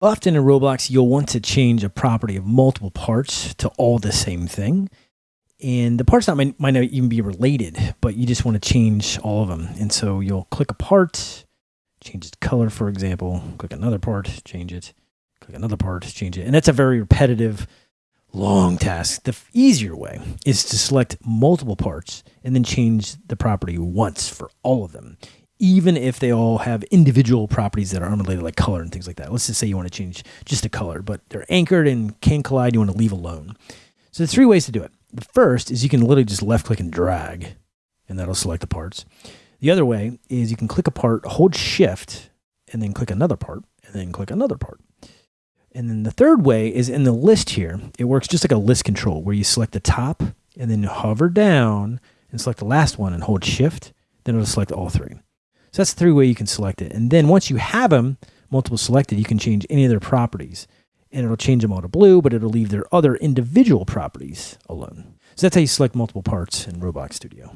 Often in Roblox, you'll want to change a property of multiple parts to all the same thing. And the parts not might, might not even be related, but you just want to change all of them. And so you'll click a part, change its color, for example, click another part, change it, click another part, change it. And that's a very repetitive, long task. The easier way is to select multiple parts and then change the property once for all of them even if they all have individual properties that are unrelated, like color and things like that. Let's just say you want to change just a color, but they're anchored and can collide, you want to leave alone. So there's three ways to do it. The first is you can literally just left click and drag, and that'll select the parts. The other way is you can click a part, hold shift, and then click another part, and then click another part. And then the third way is in the list here. It works just like a list control where you select the top and then hover down and select the last one and hold shift. Then it'll select all three. So that's the three way you can select it. And then once you have them multiple selected, you can change any of their properties. And it'll change them all to blue, but it'll leave their other individual properties alone. So that's how you select multiple parts in Roblox Studio.